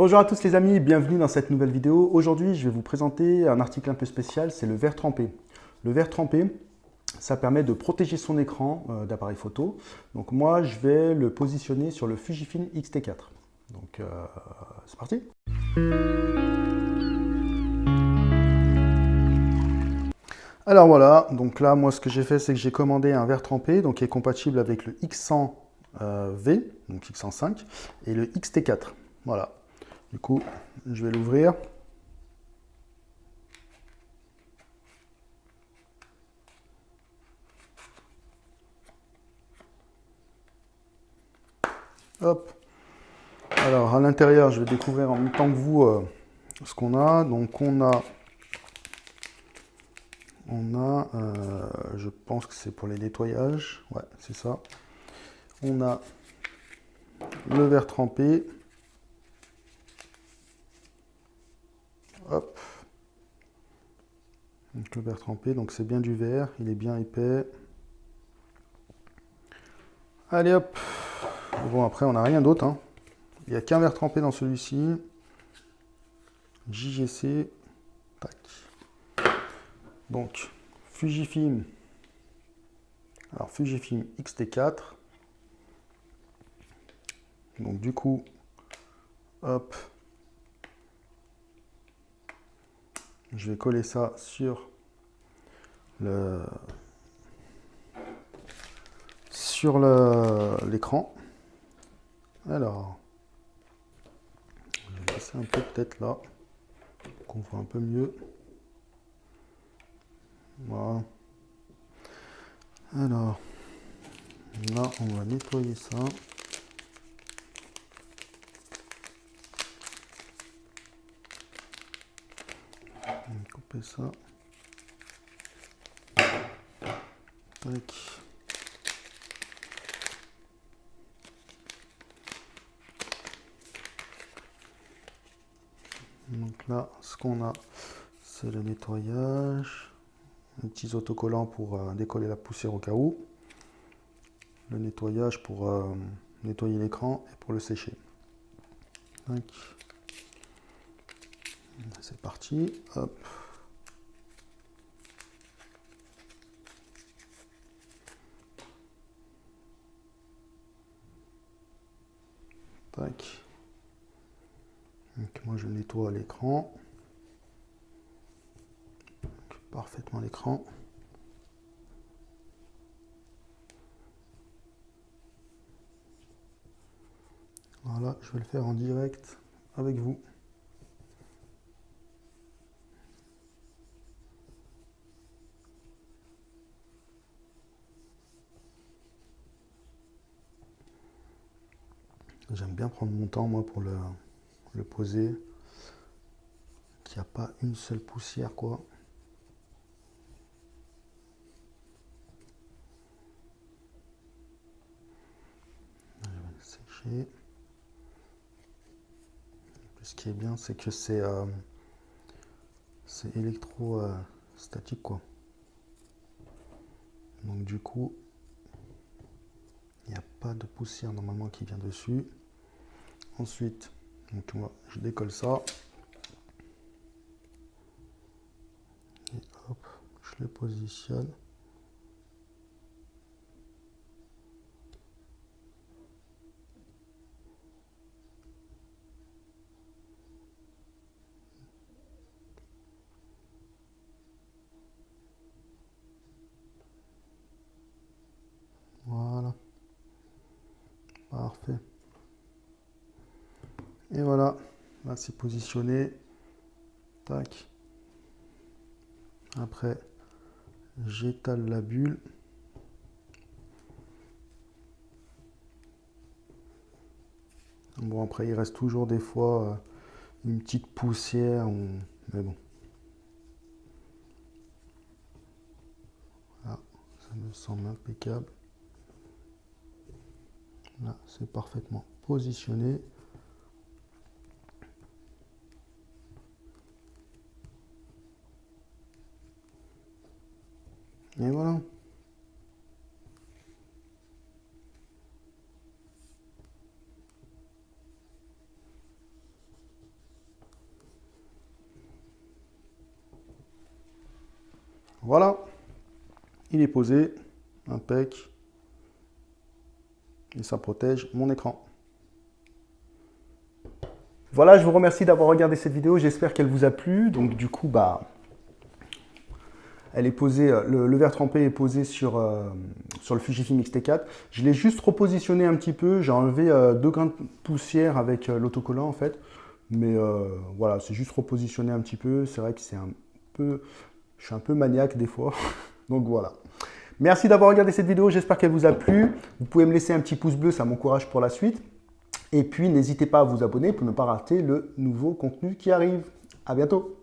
Bonjour à tous les amis, bienvenue dans cette nouvelle vidéo. Aujourd'hui, je vais vous présenter un article un peu spécial, c'est le verre trempé. Le verre trempé, ça permet de protéger son écran euh, d'appareil photo. Donc moi, je vais le positionner sur le Fujifilm X-T4. Donc, euh, c'est parti Alors voilà, donc là, moi, ce que j'ai fait, c'est que j'ai commandé un verre trempé, donc qui est compatible avec le X100V, euh, donc X105, et le XT4. Voilà. Du coup, je vais l'ouvrir. Hop. Alors, à l'intérieur, je vais découvrir en même temps que vous euh, ce qu'on a. Donc, on a on a, euh, je pense que c'est pour les nettoyages, ouais, c'est ça. On a le verre trempé. Hop. Donc le verre trempé, donc c'est bien du verre, il est bien épais. Allez hop. Bon après on n'a rien d'autre. Hein. Il n'y a qu'un verre trempé dans celui-ci. JGC. Tac. Donc, Fujifilm. Alors, Fujifilm X-T4. Donc, du coup, hop. Je vais coller ça sur le sur l'écran. Alors, je vais laisser un peu peut-être là, qu'on voit un peu mieux. Voilà. Alors, là, on va nettoyer ça. On va ça. Donc là, ce qu'on a, c'est le nettoyage petits autocollants pour euh, décoller la poussière au cas où, le nettoyage pour euh, nettoyer l'écran et pour le sécher. C'est parti. Hop. Tac. Donc moi je nettoie l'écran parfaitement l'écran. Voilà, je vais le faire en direct avec vous. J'aime bien prendre mon temps moi pour le, le poser. Qu'il n'y a pas une seule poussière quoi. Ce qui est bien, c'est que c'est euh, électrostatique, quoi. Donc du coup, il n'y a pas de poussière normalement qui vient dessus. Ensuite, donc moi, je décolle ça. Et hop, je le positionne. Parfait. Et voilà, là c'est positionné. Tac. Après, j'étale la bulle. Bon, après, il reste toujours des fois euh, une petite poussière, mais bon. Là, ça me semble impeccable. Là, c'est parfaitement positionné. Et voilà. Voilà, il est posé, impec, et ça protège mon écran. Voilà, je vous remercie d'avoir regardé cette vidéo, j'espère qu'elle vous a plu. Donc du coup, bah, elle est posée, euh, le, verre trempé est posé sur, euh, le Fujifilm X-T4. Je l'ai juste repositionné un petit peu, j'ai enlevé euh, deux grains de poussière avec l'autocollant en fait. Mais voilà, c'est juste repositionné un petit peu. C'est vrai que c'est un peu, je suis un peu maniaque des fois. Donc voilà. Merci d'avoir regardé cette vidéo, j'espère qu'elle vous a plu. Vous pouvez me laisser un petit pouce bleu, ça m'encourage pour la suite. Et puis, n'hésitez pas à vous abonner pour ne pas rater le nouveau contenu qui arrive. À bientôt